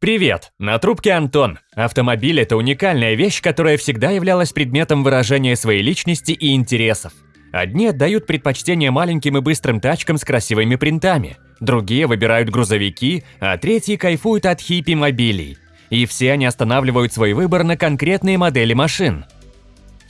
Привет! На трубке Антон. Автомобиль – это уникальная вещь, которая всегда являлась предметом выражения своей личности и интересов. Одни отдают предпочтение маленьким и быстрым тачкам с красивыми принтами, другие выбирают грузовики, а третьи кайфуют от хиппи-мобилей. И все они останавливают свой выбор на конкретные модели машин –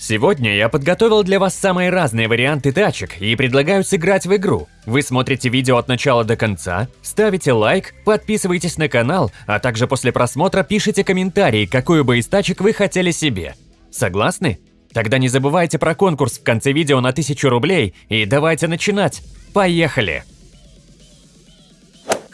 Сегодня я подготовил для вас самые разные варианты тачек и предлагаю сыграть в игру. Вы смотрите видео от начала до конца, ставите лайк, подписывайтесь на канал, а также после просмотра пишите комментарии, какую бы из тачек вы хотели себе. Согласны? Тогда не забывайте про конкурс в конце видео на 1000 рублей и давайте начинать. Поехали!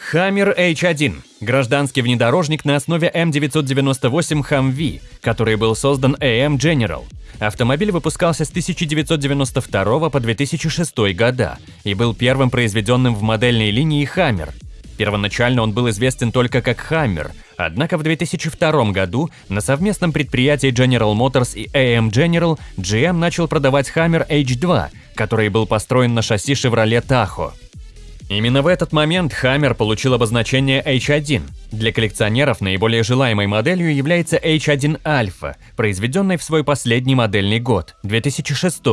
Хаммер H1 – гражданский внедорожник на основе М998 Humvee, который был создан AM General. Автомобиль выпускался с 1992 по 2006 года и был первым произведенным в модельной линии Hammer. Первоначально он был известен только как Hammer, однако в 2002 году на совместном предприятии General Motors и AM General GM начал продавать Hammer H2, который был построен на шасси Chevrolet Tahoe. Именно в этот момент Hammer получил обозначение H1. Для коллекционеров наиболее желаемой моделью является H1 Alpha, произведенной в свой последний модельный год, 2006.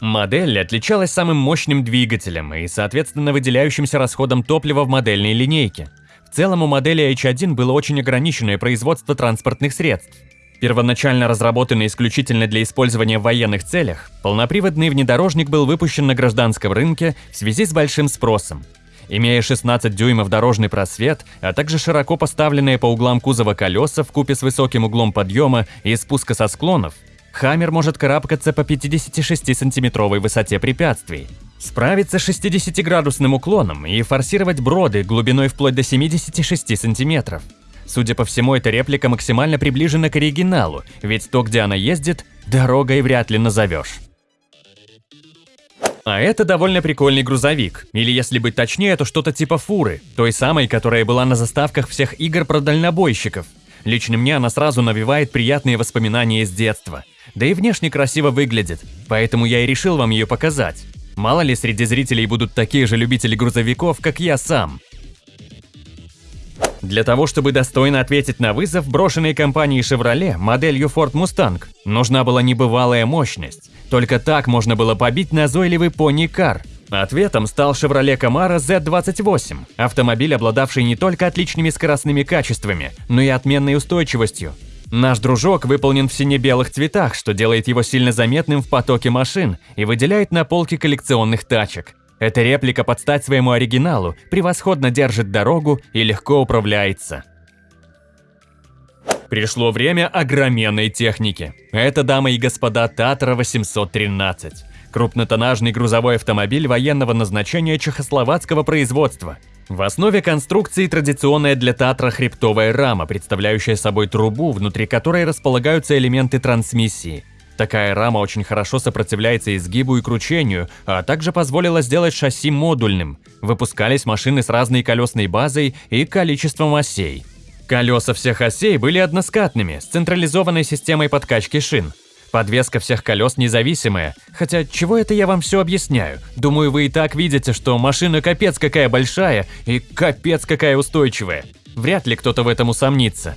Модель отличалась самым мощным двигателем и, соответственно, выделяющимся расходом топлива в модельной линейке. В целом у модели H1 было очень ограниченное производство транспортных средств. Первоначально разработанный исключительно для использования в военных целях, полноприводный внедорожник был выпущен на гражданском рынке в связи с большим спросом. Имея 16 дюймов дорожный просвет, а также широко поставленные по углам кузова колеса в купе с высоким углом подъема и спуска со склонов, Хаммер может карабкаться по 56-сантиметровой высоте препятствий, справиться с 60-градусным уклоном и форсировать броды глубиной вплоть до 76 сантиметров. Судя по всему, эта реплика максимально приближена к оригиналу, ведь то, где она ездит, дорогой вряд ли назовешь. А это довольно прикольный грузовик, или если быть точнее, то что-то типа фуры, той самой, которая была на заставках всех игр про дальнобойщиков. Лично мне она сразу навевает приятные воспоминания из детства. Да и внешне красиво выглядит, поэтому я и решил вам ее показать. Мало ли среди зрителей будут такие же любители грузовиков, как я сам. Для того, чтобы достойно ответить на вызов, брошенной компанией Chevrolet моделью Ford Mustang, нужна была небывалая мощность. Только так можно было побить назойливый пони-кар. Ответом стал Chevrolet Camaro Z28, автомобиль, обладавший не только отличными скоростными качествами, но и отменной устойчивостью. Наш дружок выполнен в сине-белых цветах, что делает его сильно заметным в потоке машин и выделяет на полке коллекционных тачек. Эта реплика под стать своему оригиналу превосходно держит дорогу и легко управляется. Пришло время огроменной техники. Это, дамы и господа, Татра 813. Крупнотоннажный грузовой автомобиль военного назначения чехословацкого производства. В основе конструкции традиционная для Татра хребтовая рама, представляющая собой трубу, внутри которой располагаются элементы трансмиссии – Такая рама очень хорошо сопротивляется изгибу и кручению, а также позволила сделать шасси модульным. Выпускались машины с разной колесной базой и количеством осей. Колеса всех осей были односкатными, с централизованной системой подкачки шин. Подвеска всех колес независимая, хотя чего это я вам все объясняю? Думаю, вы и так видите, что машина капец какая большая и капец какая устойчивая. Вряд ли кто-то в этом усомнится.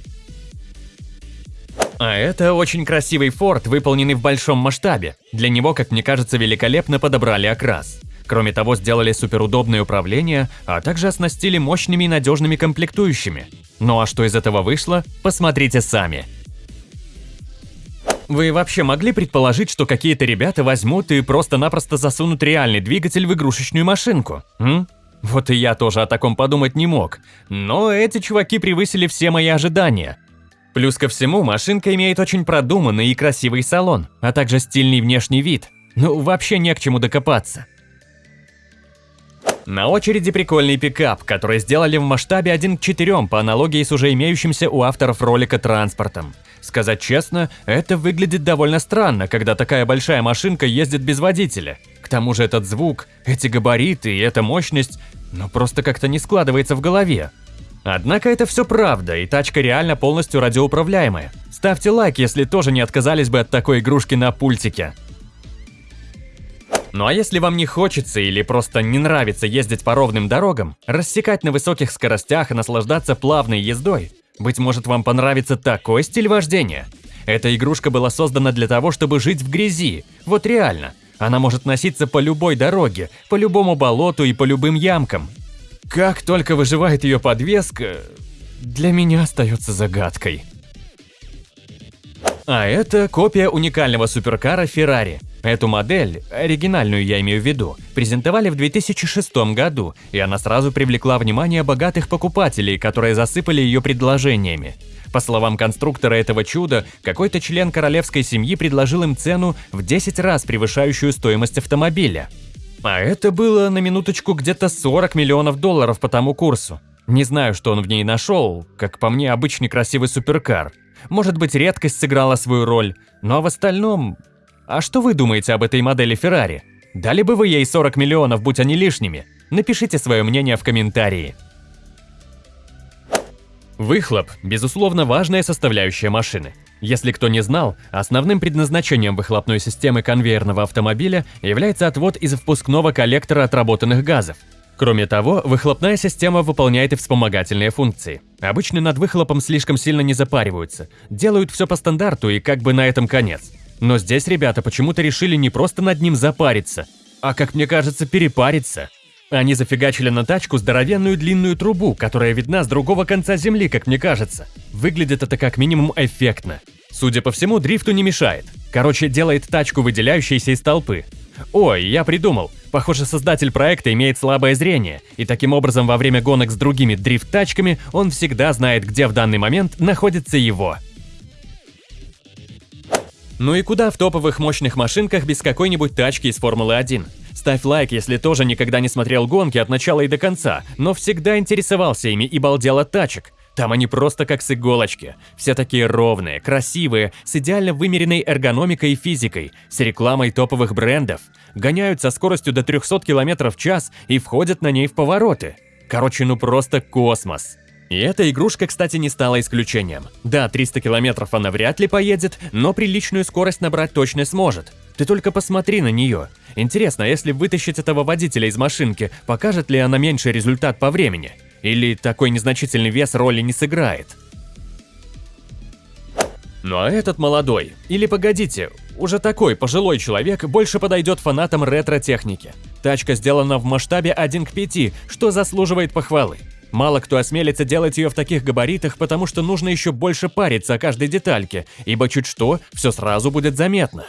А это очень красивый форт, выполненный в большом масштабе. Для него, как мне кажется, великолепно подобрали окрас. Кроме того, сделали суперудобное управление, а также оснастили мощными и надежными комплектующими. Ну а что из этого вышло, посмотрите сами. Вы вообще могли предположить, что какие-то ребята возьмут и просто-напросто засунут реальный двигатель в игрушечную машинку? М? Вот и я тоже о таком подумать не мог. Но эти чуваки превысили все мои ожидания. Плюс ко всему, машинка имеет очень продуманный и красивый салон, а также стильный внешний вид. Ну, вообще не к чему докопаться. На очереди прикольный пикап, который сделали в масштабе 1 к 4 по аналогии с уже имеющимся у авторов ролика транспортом. Сказать честно, это выглядит довольно странно, когда такая большая машинка ездит без водителя. К тому же этот звук, эти габариты и эта мощность, ну просто как-то не складывается в голове. Однако это все правда, и тачка реально полностью радиоуправляемая. Ставьте лайк, если тоже не отказались бы от такой игрушки на пультике. Ну а если вам не хочется или просто не нравится ездить по ровным дорогам, рассекать на высоких скоростях и наслаждаться плавной ездой, Быть может, вам понравится такой стиль вождения? Эта игрушка была создана для того, чтобы жить в грязи. Вот реально. Она может носиться по любой дороге, по любому болоту и по любым ямкам. Как только выживает ее подвеска, для меня остается загадкой. А это копия уникального суперкара Ferrari. Эту модель, оригинальную я имею в виду, презентовали в 2006 году, и она сразу привлекла внимание богатых покупателей, которые засыпали ее предложениями. По словам конструктора этого чуда, какой-то член королевской семьи предложил им цену в 10 раз превышающую стоимость автомобиля. А это было на минуточку где-то 40 миллионов долларов по тому курсу. Не знаю, что он в ней нашел, как по мне обычный красивый суперкар. Может быть, редкость сыграла свою роль, но в остальном... А что вы думаете об этой модели Феррари? Дали бы вы ей 40 миллионов, будь они лишними? Напишите свое мнение в комментарии. Выхлоп – безусловно важная составляющая машины. Если кто не знал, основным предназначением выхлопной системы конвейерного автомобиля является отвод из впускного коллектора отработанных газов. Кроме того, выхлопная система выполняет и вспомогательные функции. Обычно над выхлопом слишком сильно не запариваются, делают все по стандарту и как бы на этом конец. Но здесь ребята почему-то решили не просто над ним запариться, а, как мне кажется, перепариться. Они зафигачили на тачку здоровенную длинную трубу, которая видна с другого конца земли, как мне кажется. Выглядит это как минимум эффектно. Судя по всему, дрифту не мешает. Короче, делает тачку, выделяющейся из толпы. Ой, я придумал. Похоже, создатель проекта имеет слабое зрение, и таким образом во время гонок с другими дрифт-тачками он всегда знает, где в данный момент находится его. Ну и куда в топовых мощных машинках без какой-нибудь тачки из Формулы-1? Ставь лайк, если тоже никогда не смотрел гонки от начала и до конца, но всегда интересовался ими и балдел от тачек. Там они просто как с иголочки. Все такие ровные, красивые, с идеально вымеренной эргономикой и физикой, с рекламой топовых брендов. Гоняют со скоростью до 300 км в час и входят на ней в повороты. Короче, ну просто космос. И эта игрушка, кстати, не стала исключением. Да, 300 километров она вряд ли поедет, но приличную скорость набрать точно сможет. Ты только посмотри на нее. Интересно, если вытащить этого водителя из машинки, покажет ли она меньший результат по времени? Или такой незначительный вес роли не сыграет? Ну а этот молодой, или погодите, уже такой пожилой человек больше подойдет фанатам ретро-техники. Тачка сделана в масштабе 1 к 5, что заслуживает похвалы. Мало кто осмелится делать ее в таких габаритах, потому что нужно еще больше париться о каждой детальке, ибо чуть что, все сразу будет заметно.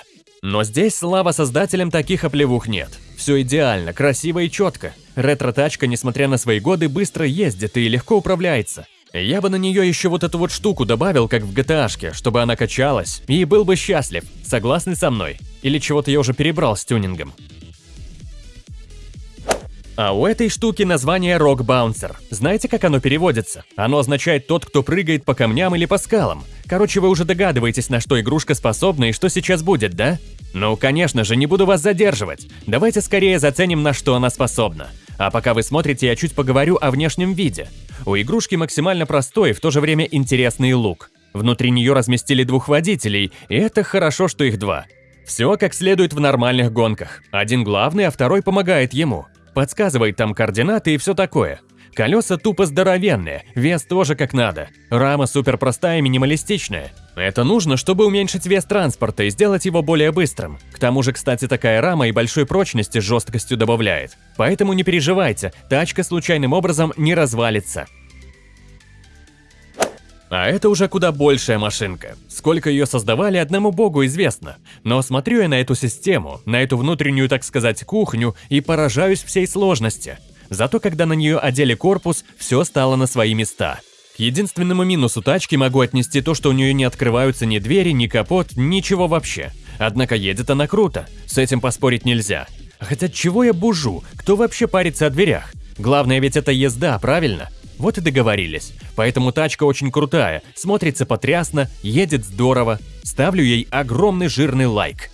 Но здесь слава создателям таких оплевух нет. Все идеально, красиво и четко. Ретро-тачка, несмотря на свои годы, быстро ездит и легко управляется. Я бы на нее еще вот эту вот штуку добавил, как в gta чтобы она качалась, и был бы счастлив. Согласны со мной? Или чего-то я уже перебрал с тюнингом? А у этой штуки название Rock Bouncer. Знаете, как оно переводится? Оно означает «тот, кто прыгает по камням или по скалам». Короче, вы уже догадываетесь, на что игрушка способна и что сейчас будет, да? Ну, конечно же, не буду вас задерживать. Давайте скорее заценим, на что она способна. А пока вы смотрите, я чуть поговорю о внешнем виде. У игрушки максимально простой и в то же время интересный лук. Внутри нее разместили двух водителей, и это хорошо, что их два. Все как следует в нормальных гонках. Один главный, а второй помогает ему подсказывает там координаты и все такое. Колеса тупо здоровенные, вес тоже как надо. Рама супер простая и минималистичная. Это нужно, чтобы уменьшить вес транспорта и сделать его более быстрым. К тому же, кстати, такая рама и большой прочности с жесткостью добавляет. Поэтому не переживайте, тачка случайным образом не развалится. А это уже куда большая машинка. Сколько ее создавали, одному богу известно. Но смотрю я на эту систему, на эту внутреннюю, так сказать, кухню и поражаюсь всей сложности. Зато когда на нее одели корпус, все стало на свои места. К единственному минусу тачки могу отнести то, что у нее не открываются ни двери, ни капот, ничего вообще. Однако едет она круто, с этим поспорить нельзя. Хотя чего я бужу, кто вообще парится о дверях? Главное ведь это езда, правильно? Вот и договорились. Поэтому тачка очень крутая, смотрится потрясно, едет здорово. Ставлю ей огромный жирный лайк.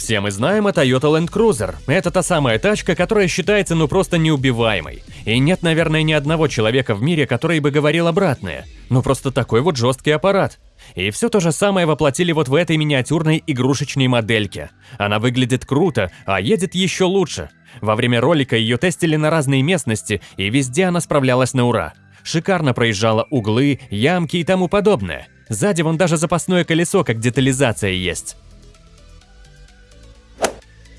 Все мы знаем о Toyota Land Cruiser. Это та самая тачка, которая считается ну просто неубиваемой. И нет, наверное, ни одного человека в мире, который бы говорил обратное. Ну просто такой вот жесткий аппарат. И все то же самое воплотили вот в этой миниатюрной игрушечной модельке. Она выглядит круто, а едет еще лучше. Во время ролика ее тестили на разные местности, и везде она справлялась на ура. Шикарно проезжала углы, ямки и тому подобное. Сзади вон даже запасное колесо, как детализация есть.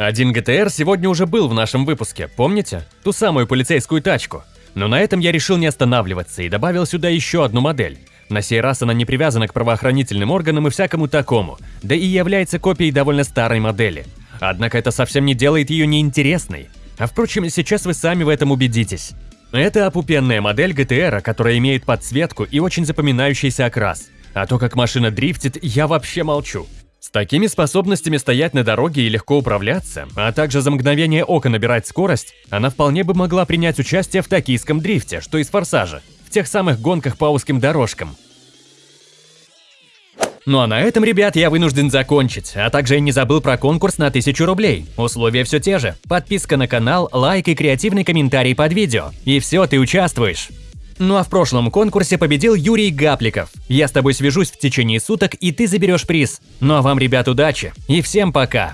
Один ГТР сегодня уже был в нашем выпуске, помните? Ту самую полицейскую тачку. Но на этом я решил не останавливаться и добавил сюда еще одну модель. На сей раз она не привязана к правоохранительным органам и всякому такому, да и является копией довольно старой модели. Однако это совсем не делает ее неинтересной. А впрочем, сейчас вы сами в этом убедитесь. Это опупенная модель GTR, которая имеет подсветку и очень запоминающийся окрас. А то, как машина дрифтит, я вообще молчу. С такими способностями стоять на дороге и легко управляться, а также за мгновение ока набирать скорость, она вполне бы могла принять участие в токийском дрифте, что из форсажа, в тех самых гонках по узким дорожкам. Ну а на этом, ребят, я вынужден закончить, а также я не забыл про конкурс на 1000 рублей. Условия все те же. Подписка на канал, лайк и креативный комментарий под видео. И все, ты участвуешь. Ну а в прошлом конкурсе победил Юрий Гапликов. Я с тобой свяжусь в течение суток, и ты заберешь приз. Ну а вам, ребят, удачи и всем пока!